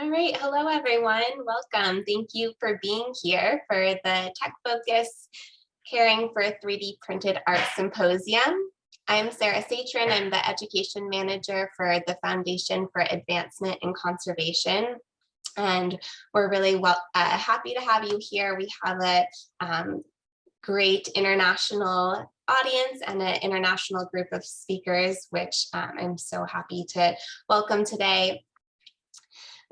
All right, hello everyone, welcome. Thank you for being here for the Tech Focus Caring for 3D Printed Art Symposium. I'm Sarah Saetren, I'm the Education Manager for the Foundation for Advancement in Conservation. And we're really well uh, happy to have you here. We have a um, great international audience and an international group of speakers, which um, I'm so happy to welcome today.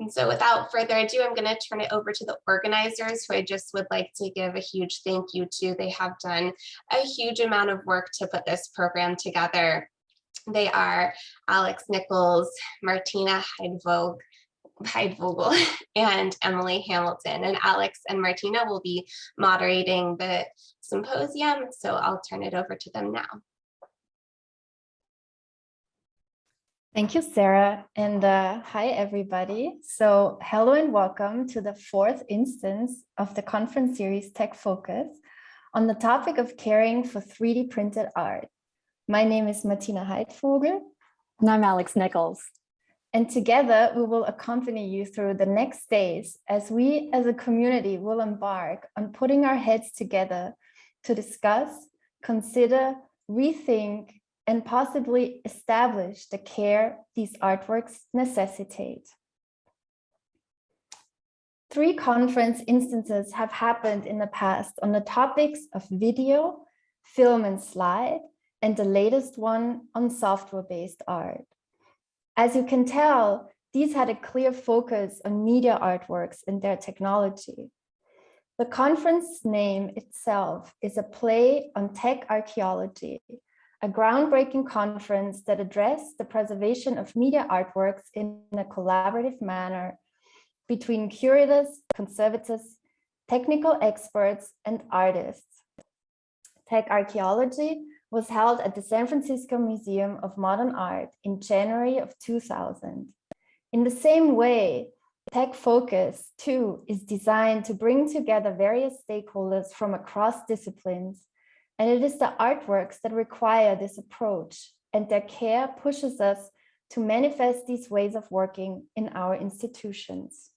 And so without further ado, I'm going to turn it over to the organizers who I just would like to give a huge thank you to. They have done a huge amount of work to put this program together. They are Alex Nichols, Martina Heidvog, Haidvogl and Emily Hamilton and Alex and Martina will be moderating the symposium. So I'll turn it over to them now. Thank you, Sarah, and uh, hi, everybody. So hello and welcome to the fourth instance of the conference series Tech Focus on the topic of caring for 3D printed art. My name is Martina Haidvogl. And I'm Alex Nichols. And together we will accompany you through the next days as we as a community will embark on putting our heads together to discuss, consider, rethink, and possibly establish the care these artworks necessitate. Three conference instances have happened in the past on the topics of video, film and slide, and the latest one on software-based art. As you can tell, these had a clear focus on media artworks and their technology. The conference name itself is a play on tech archaeology, a groundbreaking conference that addressed the preservation of media artworks in a collaborative manner between curators, conservators, technical experts, and artists. Tech archaeology was held at the San Francisco Museum of Modern Art in January of 2000. In the same way, Tech Focus, too, is designed to bring together various stakeholders from across disciplines and it is the artworks that require this approach and their care pushes us to manifest these ways of working in our institutions.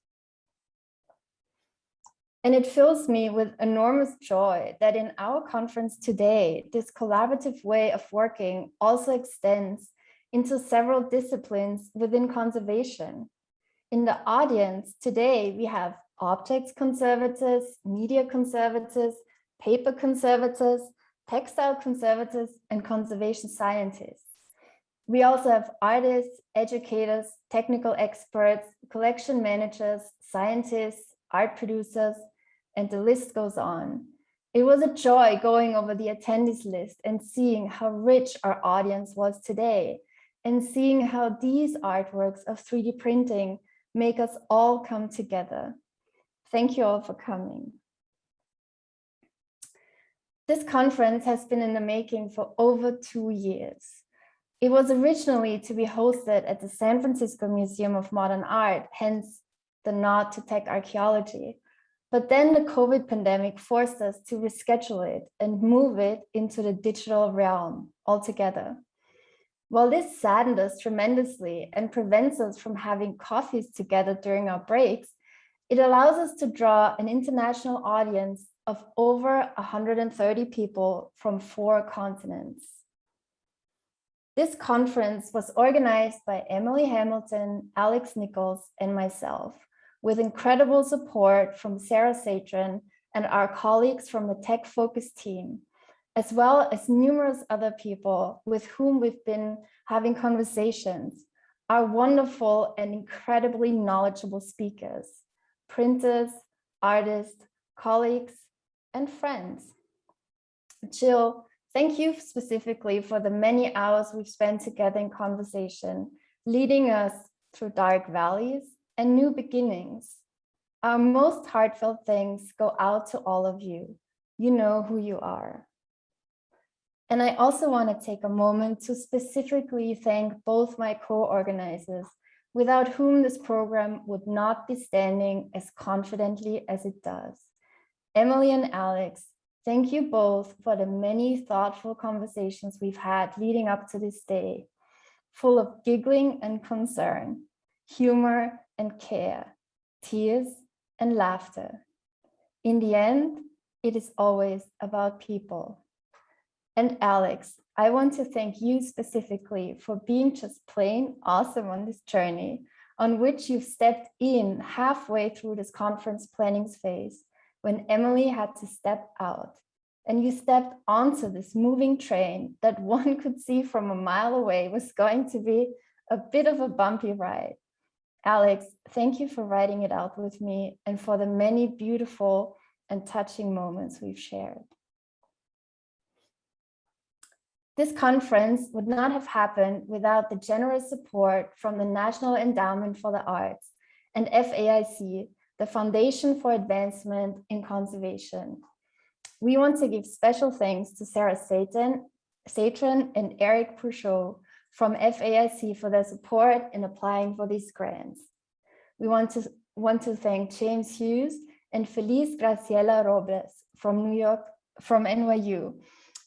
And it fills me with enormous joy that in our conference today, this collaborative way of working also extends into several disciplines within conservation. In the audience today, we have objects conservators, media conservators, paper conservators, textile conservators, and conservation scientists. We also have artists, educators, technical experts, collection managers, scientists, art producers, and the list goes on. It was a joy going over the attendees list and seeing how rich our audience was today and seeing how these artworks of 3D printing make us all come together. Thank you all for coming. This conference has been in the making for over two years. It was originally to be hosted at the San Francisco Museum of Modern Art, hence the nod to tech archaeology. But then the COVID pandemic forced us to reschedule it and move it into the digital realm altogether. While this saddened us tremendously and prevents us from having coffees together during our breaks, it allows us to draw an international audience of over 130 people from four continents. This conference was organized by Emily Hamilton, Alex Nichols, and myself, with incredible support from Sarah Saetren and our colleagues from the Tech Focus team, as well as numerous other people with whom we've been having conversations, our wonderful and incredibly knowledgeable speakers, printers, artists, colleagues, and friends. Jill, thank you specifically for the many hours we've spent together in conversation, leading us through dark valleys and new beginnings. Our most heartfelt thanks go out to all of you. You know who you are. And I also want to take a moment to specifically thank both my co-organizers, without whom this program would not be standing as confidently as it does. Emily and Alex, thank you both for the many thoughtful conversations we've had leading up to this day, full of giggling and concern, humor and care, tears, and laughter. In the end, it is always about people. And Alex, I want to thank you specifically for being just plain awesome on this journey on which you've stepped in halfway through this conference planning phase when Emily had to step out and you stepped onto this moving train that one could see from a mile away was going to be a bit of a bumpy ride. Alex, thank you for writing it out with me and for the many beautiful and touching moments we've shared. This conference would not have happened without the generous support from the National Endowment for the Arts and FAIC, the Foundation for Advancement in Conservation. We want to give special thanks to Sarah Satan, Saetren and Eric Pourchot from FAIC for their support in applying for these grants. We want to, want to thank James Hughes and Feliz Graciela Robles from New York, from NYU,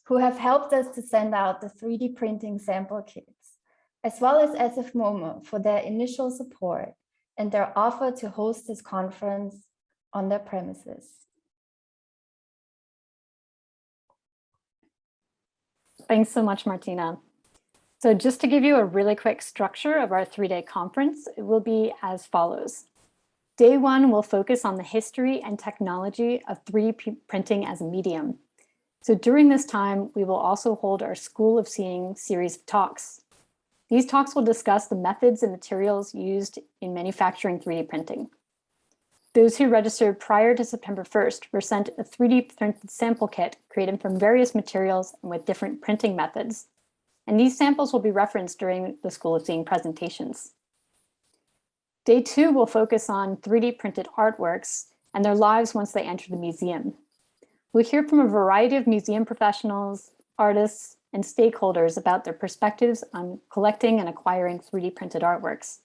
who have helped us to send out the 3D printing sample kits, as well as SF MoMA for their initial support and their offer to host this conference on their premises. Thanks so much, Martina. So just to give you a really quick structure of our three-day conference, it will be as follows. Day one will focus on the history and technology of 3D printing as a medium. So during this time, we will also hold our School of Seeing series of talks. These talks will discuss the methods and materials used in manufacturing 3D printing. Those who registered prior to September 1st were sent a 3D printed sample kit created from various materials and with different printing methods. And these samples will be referenced during the School of Seeing presentations. Day two will focus on 3D printed artworks and their lives once they enter the museum. We'll hear from a variety of museum professionals, artists, and stakeholders about their perspectives on collecting and acquiring 3D printed artworks.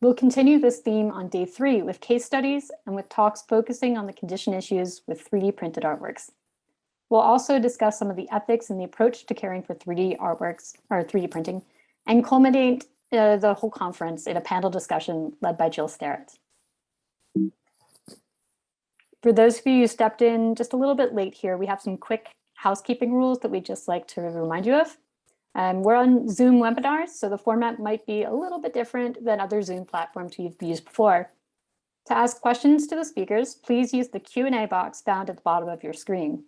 We'll continue this theme on day three with case studies and with talks focusing on the condition issues with 3D printed artworks. We'll also discuss some of the ethics and the approach to caring for 3D artworks or 3D printing and culminate uh, the whole conference in a panel discussion led by Jill Sterrett. For those of you who stepped in just a little bit late here, we have some quick housekeeping rules that we'd just like to remind you of. Um, we're on Zoom webinars, so the format might be a little bit different than other Zoom platforms you've used before. To ask questions to the speakers, please use the Q&A box found at the bottom of your screen.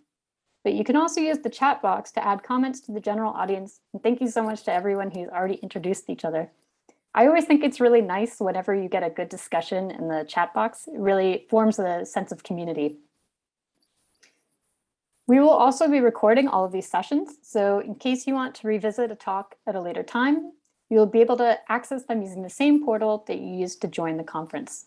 But you can also use the chat box to add comments to the general audience. And thank you so much to everyone who's already introduced each other. I always think it's really nice whenever you get a good discussion in the chat box. It really forms a sense of community. We will also be recording all of these sessions. So in case you want to revisit a talk at a later time, you'll be able to access them using the same portal that you used to join the conference.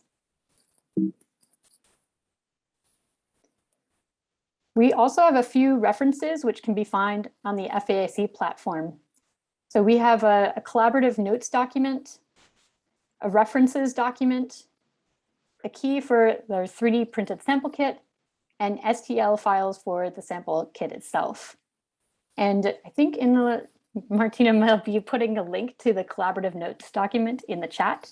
We also have a few references which can be found on the FAIC platform. So we have a, a collaborative notes document, a references document, a key for the 3D printed sample kit, and STL files for the sample kit itself. And I think in the, Martina might be putting a link to the collaborative notes document in the chat.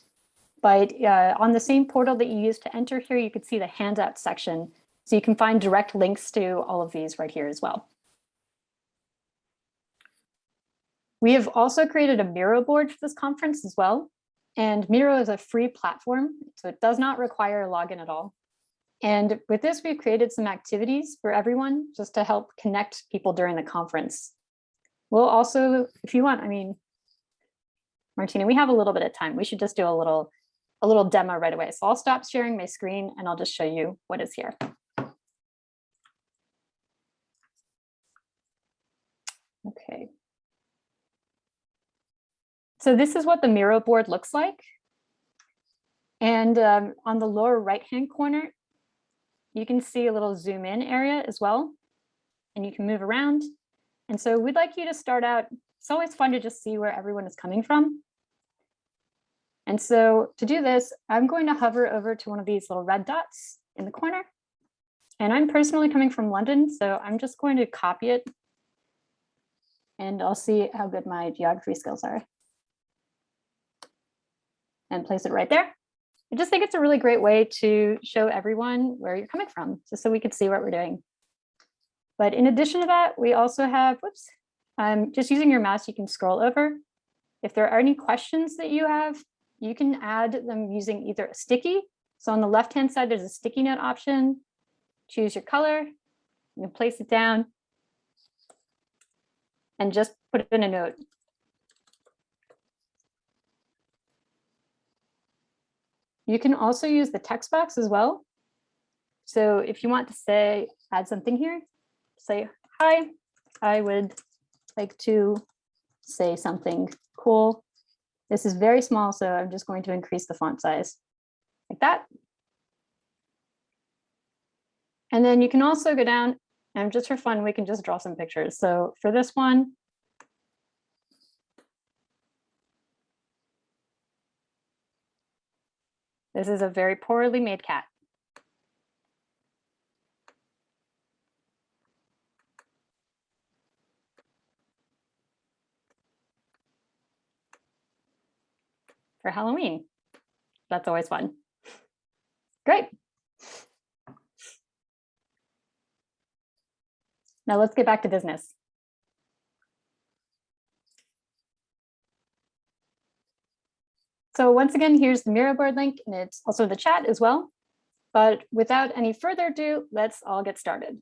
But uh, on the same portal that you used to enter here, you could see the handout section so you can find direct links to all of these right here as well. We have also created a Miro board for this conference as well. And Miro is a free platform, so it does not require a login at all. And with this, we've created some activities for everyone just to help connect people during the conference. We'll also, if you want, I mean, Martina, we have a little bit of time. We should just do a little, a little demo right away. So I'll stop sharing my screen and I'll just show you what is here. Okay. So this is what the Miro board looks like. And um, on the lower right-hand corner, you can see a little zoom in area as well. And you can move around. And so we'd like you to start out, it's always fun to just see where everyone is coming from. And so to do this, I'm going to hover over to one of these little red dots in the corner. And I'm personally coming from London, so I'm just going to copy it and I'll see how good my geography skills are. And place it right there. I just think it's a really great way to show everyone where you're coming from, just so we could see what we're doing. But in addition to that, we also have, whoops, um, just using your mouse, you can scroll over. If there are any questions that you have, you can add them using either a sticky. So on the left-hand side, there's a sticky note option. Choose your color, you can place it down and just put it in a note. You can also use the text box as well. So if you want to say, add something here, say, hi, I would like to say something cool. This is very small, so I'm just going to increase the font size like that. And then you can also go down and just for fun, we can just draw some pictures. So for this one, this is a very poorly made cat. For Halloween. That's always fun. Great. Now let's get back to business. So once again, here's the Miro board link and it's also in the chat as well. But without any further ado, let's all get started.